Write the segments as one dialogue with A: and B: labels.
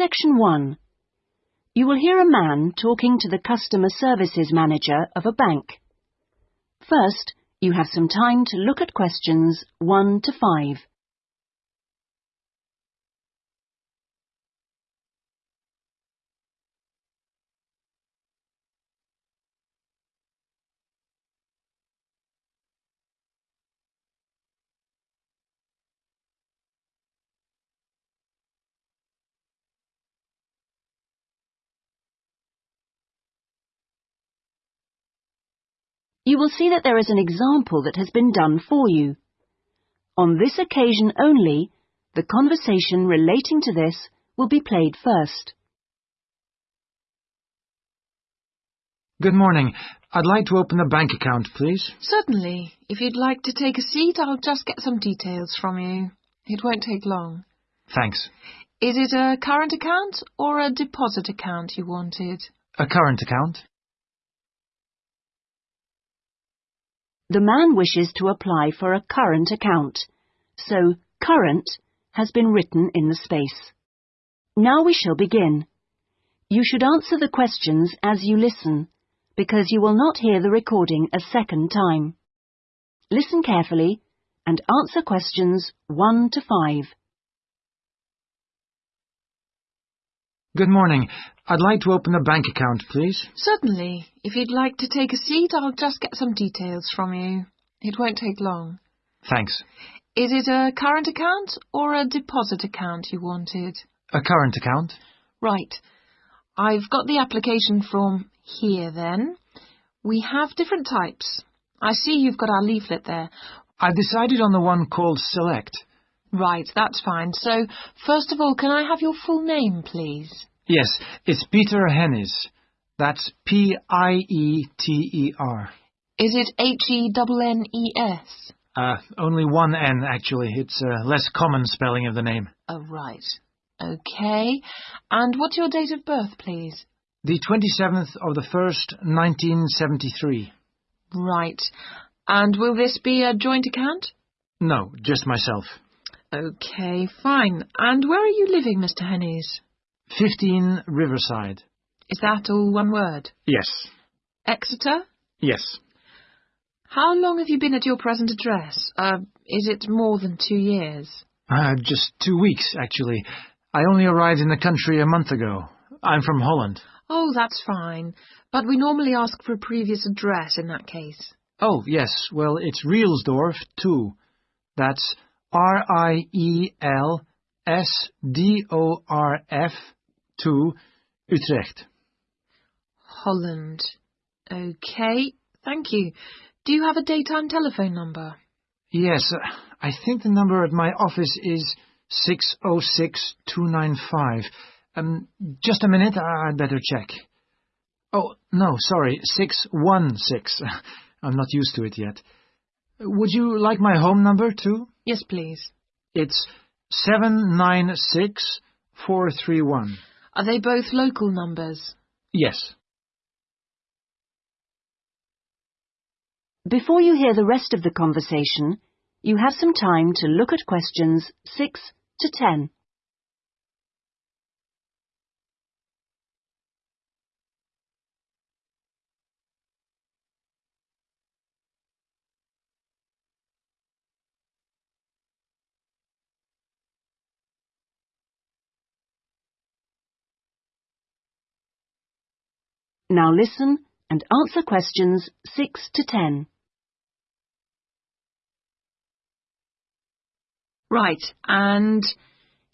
A: Section 1. You will hear a man talking to the customer services manager of a bank. First, you have some time to look at questions 1 to 5. You will see that there is an example that has been done for you. On this occasion only, the conversation relating to this will be played first.
B: Good morning. I'd like to open a bank account, please.
C: Certainly. If you'd like to take a seat, I'll just get some details from you. It won't take long.
B: Thanks.
C: Is it a current account or a deposit account you wanted?
B: A current account?
A: The man wishes to apply for a current account, so current has been written in the space. Now we shall begin. You should answer the questions as you listen, because you will not hear the recording a second time. Listen carefully and answer questions 1 to 5.
B: Good morning. I'd like to open a bank account, please.
C: Certainly. If you'd like to take a seat, I'll just get some details from you. It won't take long.
B: Thanks.
C: Is it a current account or a deposit account you wanted?
B: A current account?
C: Right. I've got the application form here then. We have different types. I see you've got our leaflet there.
B: I've decided on the one called Select.
C: Right, that's fine. So, first of all, can I have your full name, please?
B: Yes, it's Pieter Henes. That's P-I-E-T-E-R.
C: Is it H-E-N-N-E-S?
B: Uh, only one N, actually. It's a less common spelling of the name.
C: Oh, right. Okay. And what's your date of birth, please?
B: The 27th of the 1st, 1973.
C: Right. And will this be a joint account?
B: No, just myself.
C: Okay, fine. And where are you living, Mr. Henes?
B: 15 Riverside.
C: Is that all one word?
B: Yes.
C: Exeter?
B: Yes.
C: How long have you been at your present address? Uh, is it more than two years?
B: Uh, just two weeks, actually. I only arrived in the country a month ago. I'm from Holland.
C: Oh, that's fine. But we normally ask for a previous address in that case.
B: Oh, yes. Well, it's Rielsdorf, too. That's R-I-E-L-S-D-O-R-F 2, Utrecht.
C: Holland. Okay, thank you. Do you have a daytime telephone number?
B: Yes, I think the number at my office is 606295. Um, just a minute, I'd better check. Oh, no, sorry, 616. I'm not used to it yet. Would you like my home number, too?
C: Yes, please.
B: It's 796431.
C: Are they both local numbers?
B: Yes.
A: Before you hear the rest of the conversation, you have some time to look at questions 6 to 10. Now listen and answer questions 6 to 10.
C: Right, and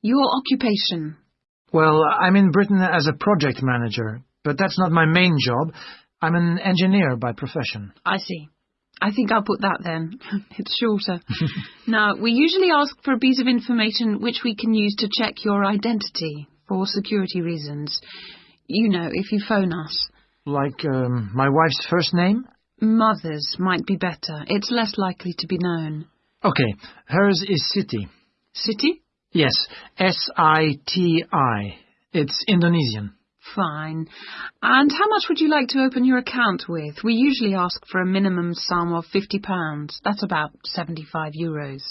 C: your occupation?
B: Well, I'm in Britain as a project manager, but that's not my main job. I'm an engineer by profession.
C: I see. I think I'll put that then. it's shorter. now, we usually ask for a piece of information which we can use to check your identity for security reasons. You know, if you phone us.
B: Like um, my wife's first name?
C: Mother's might be better. It's less likely to be known.
B: Okay, hers is Siti.
C: City?
B: Yes, S-I-T-I. It's Indonesian.
C: Fine. And how much would you like to open your account with? We usually ask for a minimum sum of £50. That's about 75 euros.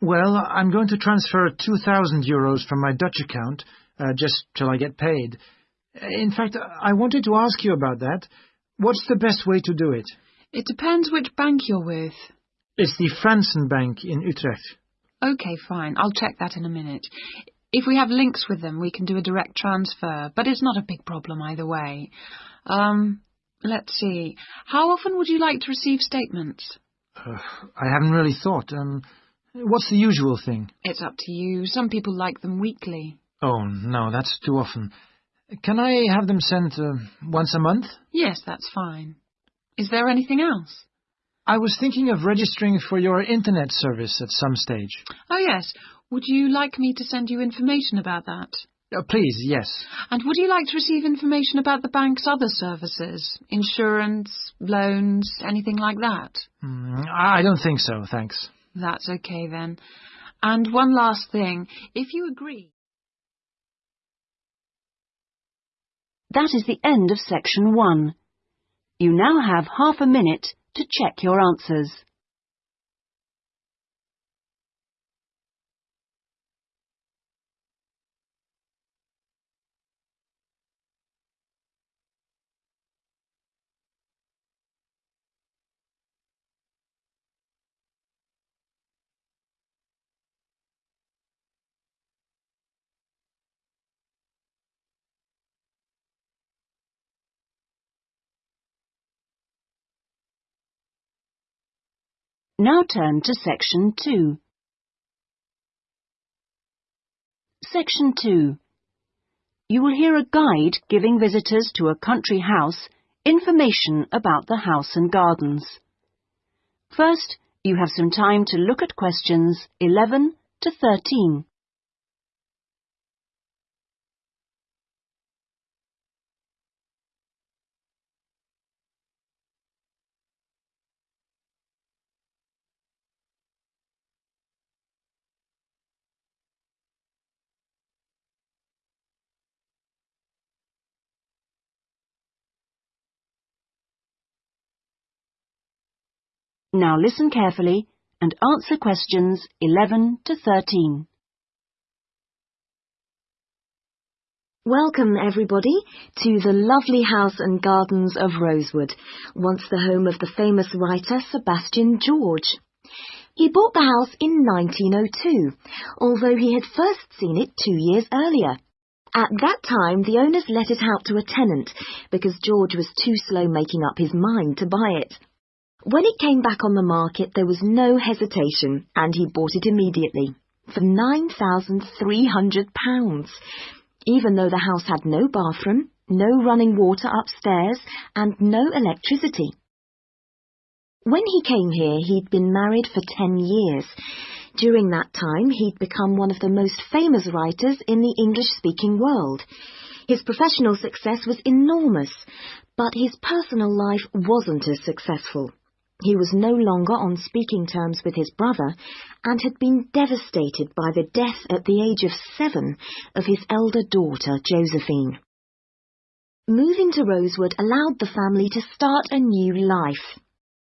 B: Well, I'm going to transfer 2,000 euros from my Dutch account uh, just till I get paid. In fact, I wanted to ask you about that. What's the best way to do it?
C: It depends which bank you're with.
B: It's the Fransen Bank in Utrecht.
C: Okay, fine. I'll check that in a minute. If we have links with them, we can do a direct transfer, but it's not a big problem either way. Um, let's see. How often would you like to receive statements?
B: Uh, I haven't really thought. Um, what's the usual thing?
C: It's up to you. Some people like them weekly.
B: Oh, no, that's too often. Can I have them sent uh, once a month?
C: Yes, that's fine. Is there anything else?
B: I was thinking of registering for your internet service at some stage.
C: Oh, yes. Would you like me to send you information about that?
B: Uh, please, yes.
C: And would you like to receive information about the bank's other services? Insurance, loans, anything like that?
B: Mm, I don't think so, thanks.
C: That's okay then. And one last thing. If you agree...
A: That is the end of section one. You now have half a minute to check your answers. Now turn to section 2. Section 2. You will hear a guide giving visitors to a country house information about the house and gardens. First, you have some time to look at questions 11 to 13. Now listen carefully and answer questions 11 to 13.
D: Welcome, everybody, to the lovely house and gardens of Rosewood, once the home of the famous writer Sebastian George. He bought the house in 1902, although he had first seen it two years earlier. At that time, the owners let it out to a tenant because George was too slow making up his mind to buy it. When it came back on the market, there was no hesitation, and he bought it immediately for £9,300, even though the house had no bathroom, no running water upstairs, and no electricity. When he came here, he'd been married for ten years. During that time, he'd become one of the most famous writers in the English-speaking world. His professional success was enormous, but his personal life wasn't as successful. He was no longer on speaking terms with his brother and had been devastated by the death at the age of seven of his elder daughter, Josephine. Moving to Rosewood allowed the family to start a new life.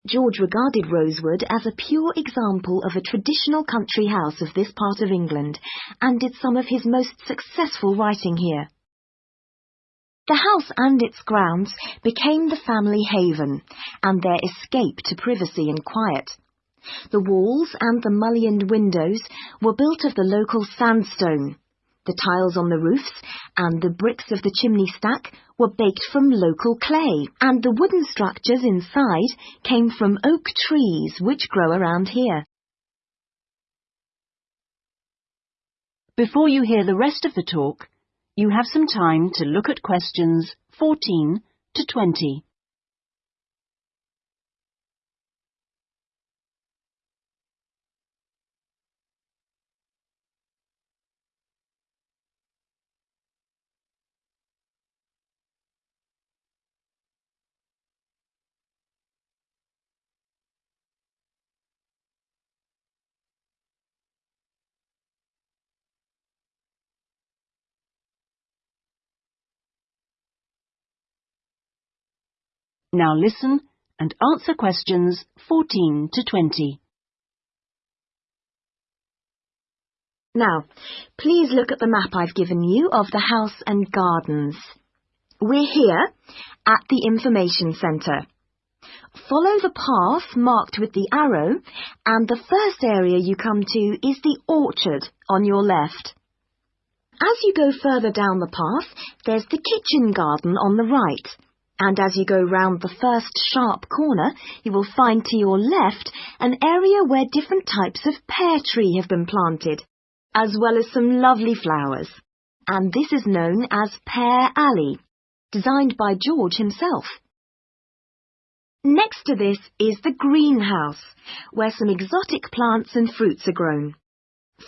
D: George regarded Rosewood as a pure example of a traditional country house of this part of England and did some of his most successful writing here. The house and its grounds became the family haven and their escape to privacy and quiet. The walls and the mullioned windows were built of the local sandstone. The tiles on the roofs and the bricks of the chimney stack were baked from local clay, and the wooden structures inside came from oak trees which grow around here.
A: Before you hear the rest of the talk, you have some time to look at questions 14 to 20. Now listen and answer questions 14 to 20.
D: Now, please look at the map I've given you of the house and gardens. We're here at the information centre. Follow the path marked with the arrow and the first area you come to is the orchard on your left. As you go further down the path, there's the kitchen garden on the right. And as you go round the first sharp corner, you will find to your left an area where different types of pear tree have been planted, as well as some lovely flowers. And this is known as Pear Alley, designed by George himself. Next to this is the greenhouse, where some exotic plants and fruits are grown.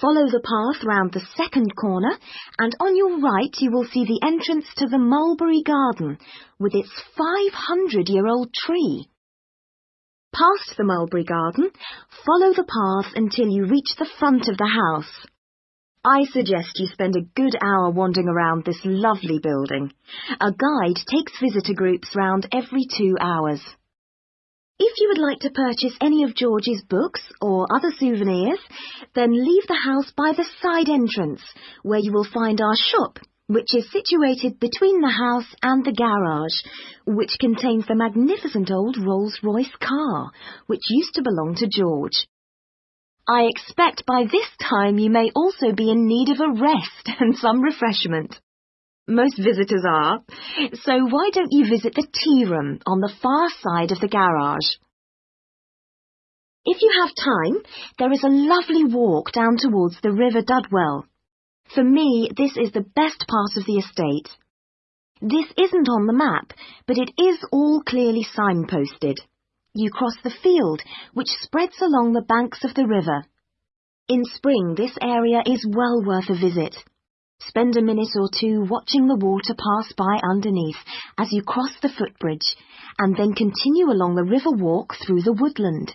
D: Follow the path round the second corner, and on your right you will see the entrance to the mulberry garden, with its 500-year-old tree. Past the mulberry garden, follow the path until you reach the front of the house. I suggest you spend a good hour wandering around this lovely building. A guide takes visitor groups round every two hours. If you would like to purchase any of George's books or other souvenirs, then leave the house by the side entrance, where you will find our shop, which is situated between the house and the garage, which contains the magnificent old Rolls-Royce car, which used to belong to George. I expect by this time you may also be in need of a rest and some refreshment. Most visitors are. So why don't you visit the tea room on the far side of the garage? If you have time, there is a lovely walk down towards the River Dudwell. For me, this is the best part of the estate. This isn't on the map, but it is all clearly signposted. You cross the field, which spreads along the banks of the river. In spring, this area is well worth a visit. Spend a minute or two watching the water pass by underneath as you cross the footbridge, and then continue along the river walk through the woodland.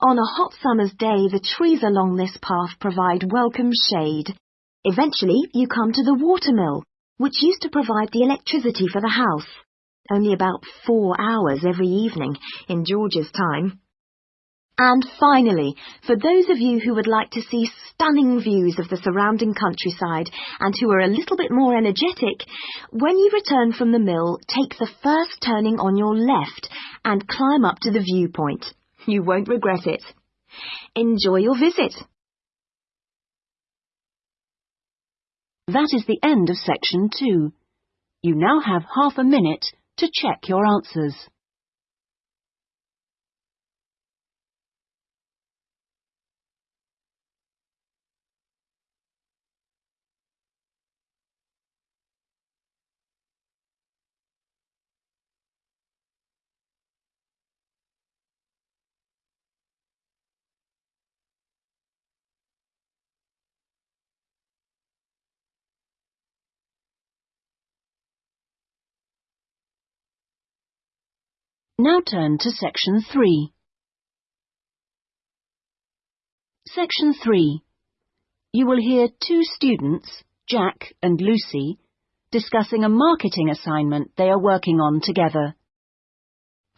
D: On a hot summer's day, the trees along this path provide welcome shade. Eventually, you come to the watermill, which used to provide the electricity for the house. Only about four hours every evening in George's time. And finally, for those of you who would like to see stunning views of the surrounding countryside and who are a little bit more energetic, when you return from the mill, take the first turning on your left and climb up to the viewpoint. You won't regret it. Enjoy your visit.
A: That is the end of section two. You now have half a minute to check your answers. Now turn to section 3. Section 3. You will hear two students, Jack and Lucy, discussing a marketing assignment they are working on together.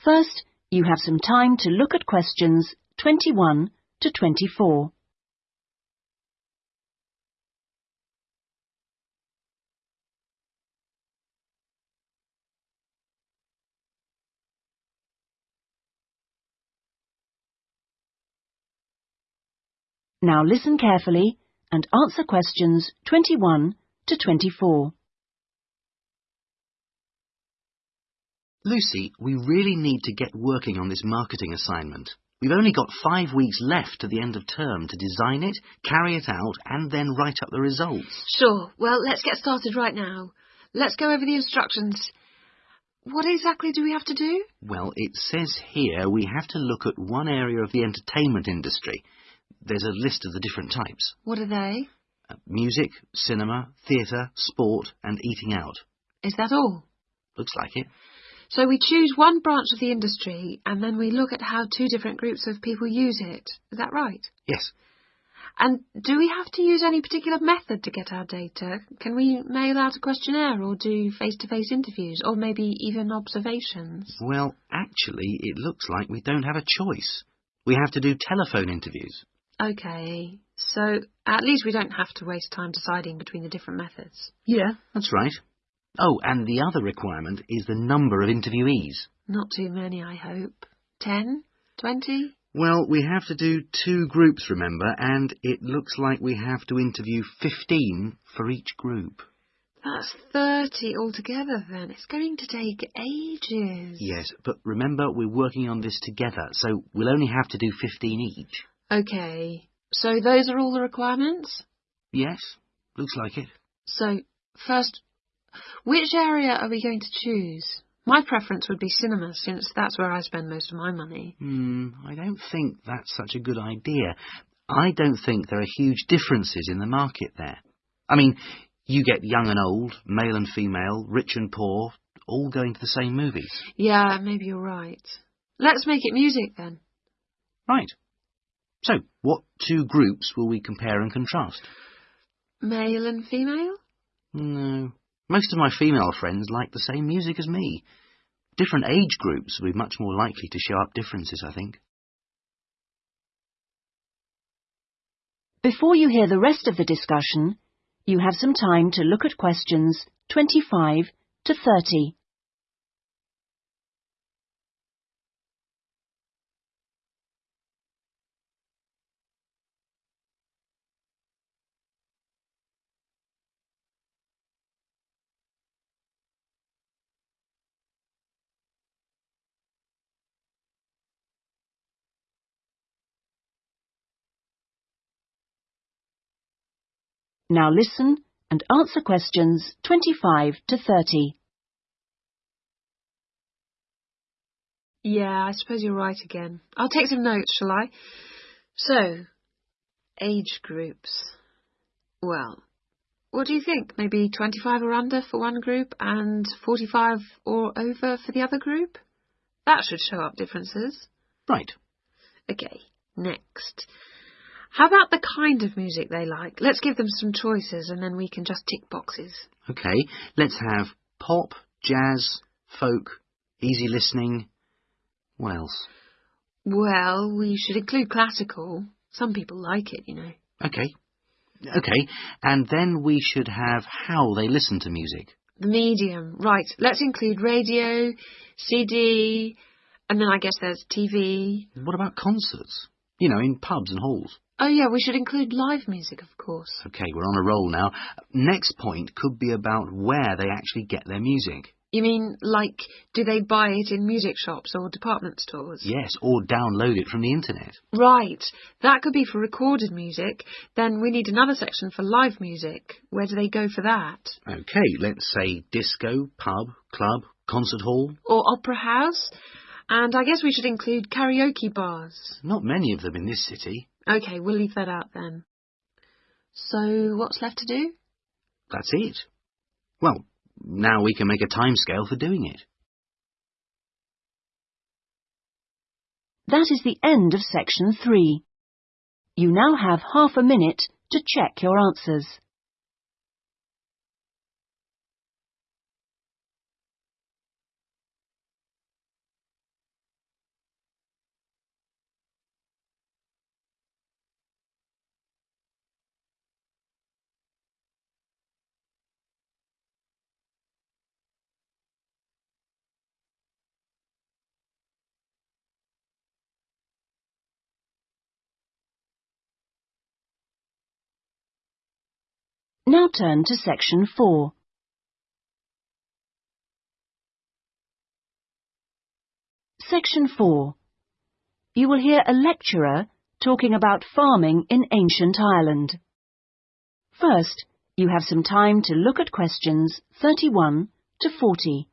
A: First, you have some time to look at questions 21 to 24. Now listen carefully and answer questions 21 to 24.
E: Lucy, we really need to get working on this marketing assignment. We've only got five weeks left to the end of term to design it, carry it out, and then write up the results.
C: Sure. Well, let's get started right now. Let's go over the instructions. What exactly do we have to do?
E: Well, it says here we have to look at one area of the entertainment industry. There's a list of the different types.
C: What are they?
E: Uh, music, cinema, theatre, sport, and eating out.
C: Is that all?
E: Looks like it.
C: So we choose one branch of the industry and then we look at how two different groups of people use it. Is that right?
E: Yes.
C: And do we have to use any particular method to get our data? Can we mail out a questionnaire or do face-to-face interviews or maybe even observations?
E: Well, actually, it looks like we don't have a choice. We have to do telephone interviews.
C: Okay. So at least we don't have to waste time deciding between the different methods.
E: Yeah, that's right. Oh, and the other requirement is the number of interviewees.
C: Not too many, I hope. Ten? Twenty?
E: Well, we have to do two groups, remember, and it looks like we have to interview 15 for each group.
C: That's thirty altogether then. It's going to take ages.
E: Yes, but remember we're working on this together, so we'll only have to do 15 each.
C: Okay. So those are all the requirements?
E: Yes, looks like it.
C: So, first, which area are we going to choose? My preference would be cinema, since that's where I spend most of my money.
E: Hmm, I don't think that's such a good idea. I don't think there are huge differences in the market there. I mean, you get young and old, male and female, rich and poor, all going to the same movies.
C: Yeah, maybe you're right. Let's make it music then.
E: Right. So, what two groups will we compare and contrast?
C: Male and female?
E: No. Most of my female friends like the same music as me. Different age groups will be much more likely to show up differences, I think.
A: Before you hear the rest of the discussion, you have some time to look at questions 25 to 30. Now listen and answer questions 25 to 30.
C: Yeah, I suppose you're right again. I'll take some notes, shall I? So, age groups. Well, what do you think? Maybe 25 or under for one group and 45 or over for the other group? That should show up differences.
E: Right.
C: Okay, next. How about the kind of music they like? Let's give them some choices and then we can just tick boxes.
E: Okay, let's have pop, jazz, folk, easy listening. What else?
C: Well, we should include classical. Some people like it, you know.
E: Okay. Okay, and then we should have how they listen to music.
C: The medium. Right, let's include radio, CD, and then I guess there's TV.
E: What about concerts? You know, in pubs and halls.
C: Oh yeah, we should include live music, of course.
E: Okay, we're on a roll now. Next point could be about where they actually get their music.
C: You mean, like, do they buy it in music shops or department stores?
E: Yes, or download it from the internet.
C: Right. That could be for recorded music. Then we need another section for live music. Where do they go for that?
E: Okay, let's say disco, pub, club, concert hall.
C: Or opera house? And I guess we should include karaoke bars.
E: Not many of them in this city.
C: Okay, we'll leave that out then. So, what's left to do?
E: That's it. Well, now we can make a timescale for doing it.
A: That is the end of section 3. You now have half a minute to check your answers. Now turn to section 4. Section 4. You will hear a lecturer talking about farming in ancient Ireland. First, you have some time to look at questions 31 to 40.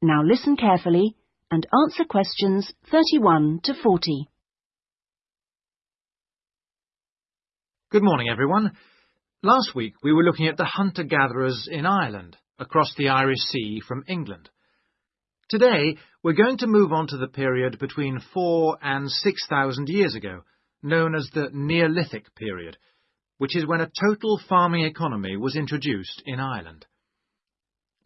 A: Now listen carefully and answer questions 31 to 40.
B: Good morning, everyone. Last week we were looking at the hunter-gatherers in Ireland, across the Irish Sea from England. Today we're going to move on to the period between four and six thousand years ago, known as the Neolithic period, which is when a total farming economy was introduced in Ireland.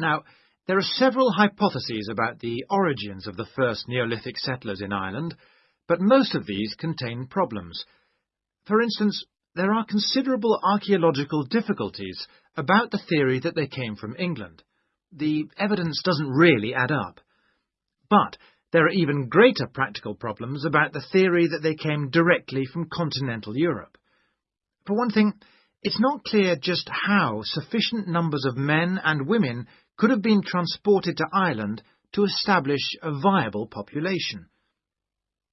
B: Now, there are several hypotheses about the origins of the first Neolithic settlers in Ireland, but most of these contain problems. For instance, there are considerable archaeological difficulties about the theory that they came from England. The evidence doesn't really add up. But there are even greater practical problems about the theory that they came directly from continental Europe. For one thing, it's not clear just how sufficient numbers of men and women could have been transported to Ireland to establish a viable population.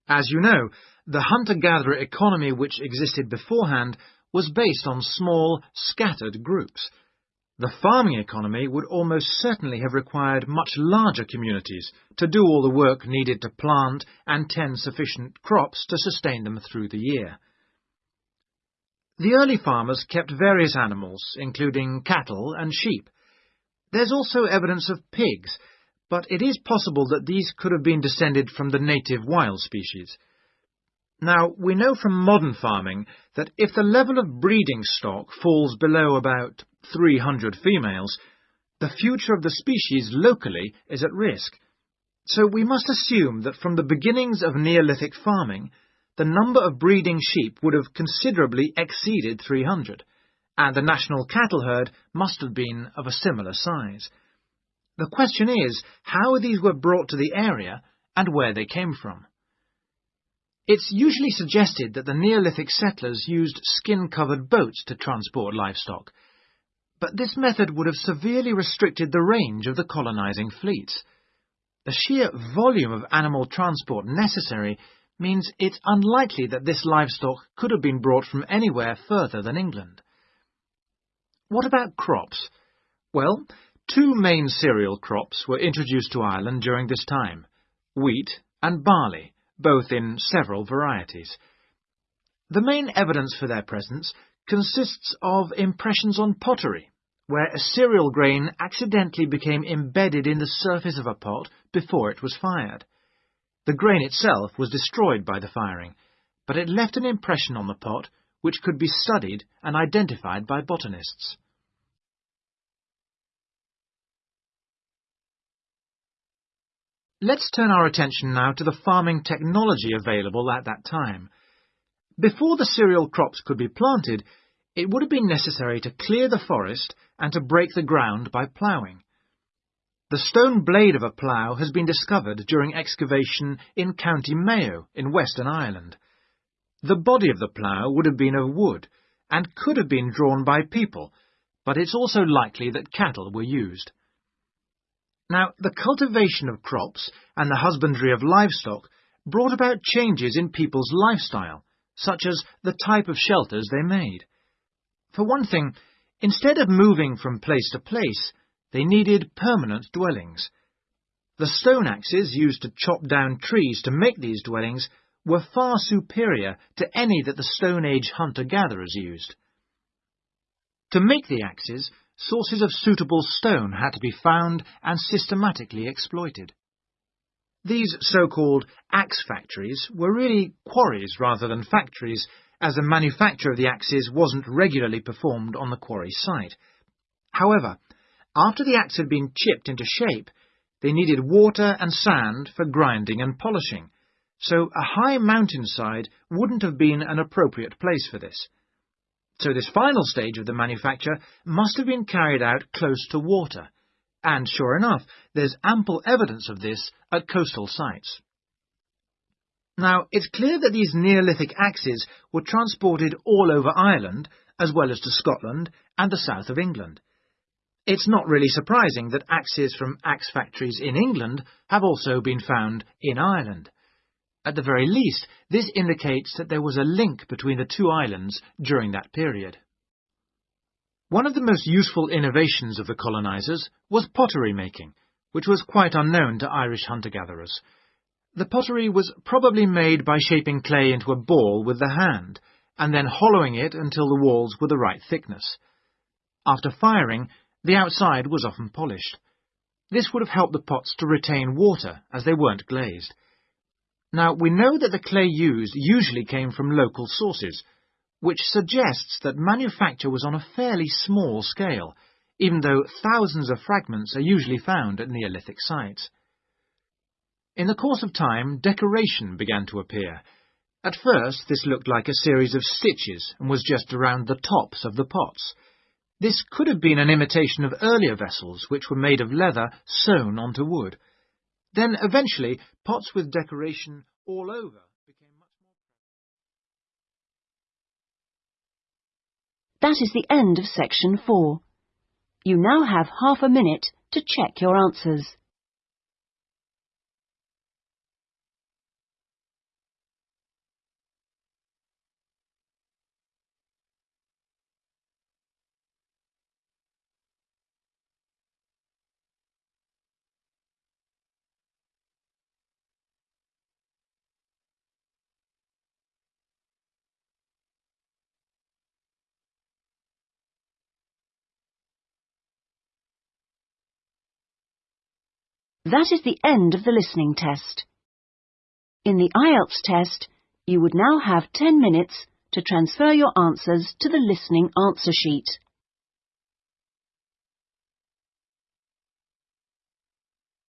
B: As you know, the hunter-gatherer economy which existed beforehand was based on small, scattered groups. The farming economy would almost certainly have required much larger communities to do all the work needed to plant and tend sufficient crops to sustain them through the year. The early farmers kept various animals, including cattle and sheep. There's also evidence of pigs, but it is possible that these could have been descended from the native wild species. Now, we know from modern farming that if the level of breeding stock falls below about 300 females, the future of the species locally is at risk. So we must assume that from the beginnings of Neolithic farming, the number of breeding sheep would have considerably exceeded 300, and the national cattle herd must have been of a similar size. The question is how these were brought to the area and where they came from. It's usually suggested that the Neolithic settlers used skin-covered boats to transport livestock, but this method would have severely restricted the range of the colonizing fleets. The sheer volume of animal transport necessary means it's unlikely that this livestock could have been brought from anywhere further than England. What about crops? Well, Two main cereal crops were introduced to Ireland during this time, wheat and barley, both in several varieties. The main evidence for their presence consists of impressions on pottery, where a cereal grain accidentally became embedded in the surface of a pot before it was fired. The grain itself was destroyed by the firing, but it left an impression on the pot which could be studied and identified by botanists. Let's turn our attention now to the farming technology available at that time. Before the cereal crops could be planted, it would have been necessary to clear the forest and to break the ground by ploughing. The stone blade of a plough has been discovered during excavation in County Mayo in Western Ireland. The body of the plough would have been of wood and could have been drawn by people, but it's also likely that cattle were used. Now, the cultivation of crops and the husbandry of livestock brought about changes in people's lifestyle, such as the type of shelters they made. For one thing, instead of moving from place to place, they needed permanent dwellings. The stone axes used to chop down trees to make these dwellings were far superior to any that the Stone Age hunter-gatherers used. To make the axes, sources of suitable stone had to be found and systematically exploited. These so-called axe factories were really quarries rather than factories, as the manufacture of the axes wasn't regularly performed on the quarry site. However, after the axe had been chipped into shape, they needed water and sand for grinding and polishing, so a high mountainside wouldn't have been an appropriate place for this. So this final stage of the manufacture must have been carried out close to water, and sure enough, there's ample evidence of this at coastal sites. Now, it's clear that these Neolithic axes were transported all over Ireland, as well as to Scotland and the south of England. It's not really surprising that axes from axe factories in England have also been found in Ireland. At the very least, this indicates that there was a link between the two islands during that period. One of the most useful innovations of the colonizers was pottery making, which was quite unknown to Irish hunter-gatherers. The pottery was probably made by shaping clay into a ball with the hand, and then hollowing it until the walls were the right thickness. After firing, the outside was often polished. This would have helped the pots to retain water, as they weren't glazed. Now, we know that the clay used usually came from local sources, which suggests that manufacture was on a fairly small scale, even though thousands of fragments are usually found at Neolithic sites. In the course of time, decoration began to appear. At first, this looked like a series of stitches and was just around the tops of the pots. This could have been an imitation of earlier vessels, which were made of leather sewn onto wood. Then, eventually, pots with decoration all over became much more...
A: That is the end of section four. You now have half a minute to check your answers. That is the end of the listening test. In the IELTS test, you would now have 10 minutes to transfer your answers to the listening answer sheet.